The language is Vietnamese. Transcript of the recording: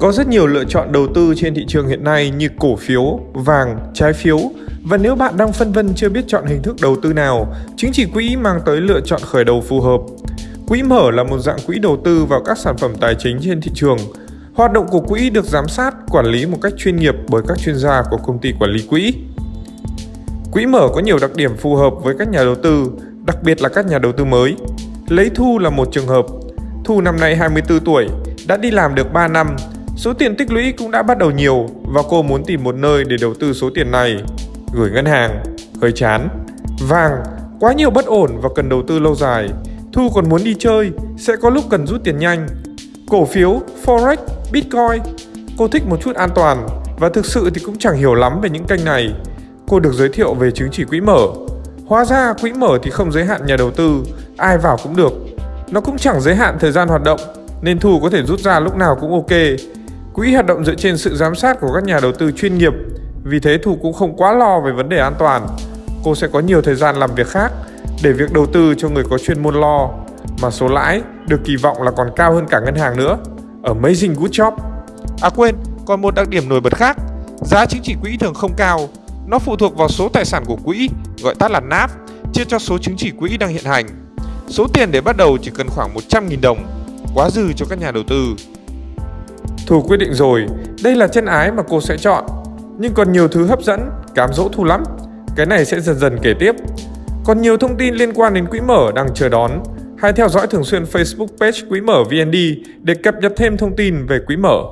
Có rất nhiều lựa chọn đầu tư trên thị trường hiện nay như cổ phiếu, vàng, trái phiếu và nếu bạn đang phân vân chưa biết chọn hình thức đầu tư nào, chứng chỉ quỹ mang tới lựa chọn khởi đầu phù hợp. Quỹ mở là một dạng quỹ đầu tư vào các sản phẩm tài chính trên thị trường. Hoạt động của quỹ được giám sát, quản lý một cách chuyên nghiệp bởi các chuyên gia của công ty quản lý quỹ. Quỹ mở có nhiều đặc điểm phù hợp với các nhà đầu tư, đặc biệt là các nhà đầu tư mới. Lấy Thu là một trường hợp. Thu năm nay 24 tuổi, đã đi làm được 3 năm, số tiền tích lũy cũng đã bắt đầu nhiều và cô muốn tìm một nơi để đầu tư số tiền này. Gửi ngân hàng, hơi chán. Vàng, quá nhiều bất ổn và cần đầu tư lâu dài. Thu còn muốn đi chơi, sẽ có lúc cần rút tiền nhanh. Cổ phiếu, Forex, Bitcoin. Cô thích một chút an toàn và thực sự thì cũng chẳng hiểu lắm về những kênh này. Cô được giới thiệu về chứng chỉ quỹ mở. Hóa ra quỹ mở thì không giới hạn nhà đầu tư, ai vào cũng được. Nó cũng chẳng giới hạn thời gian hoạt động, nên Thu có thể rút ra lúc nào cũng ok. Quỹ hoạt động dựa trên sự giám sát của các nhà đầu tư chuyên nghiệp, vì thế Thu cũng không quá lo về vấn đề an toàn. Cô sẽ có nhiều thời gian làm việc khác để việc đầu tư cho người có chuyên môn lo, mà số lãi được kỳ vọng là còn cao hơn cả ngân hàng nữa. Amazing good job! À quên, còn một đặc điểm nổi bật khác, giá chứng chỉ quỹ thường không cao, nó phụ thuộc vào số tài sản của quỹ, gọi tắt là NAV, chia cho số chứng chỉ quỹ đang hiện hành. Số tiền để bắt đầu chỉ cần khoảng 100.000 đồng, quá dư cho các nhà đầu tư. Thu quyết định rồi, đây là chân ái mà cô sẽ chọn. Nhưng còn nhiều thứ hấp dẫn, cám dỗ Thu lắm. Cái này sẽ dần dần kể tiếp. Còn nhiều thông tin liên quan đến quỹ mở đang chờ đón. Hãy theo dõi thường xuyên Facebook page Quỹ mở VND để cập nhật thêm thông tin về quỹ mở.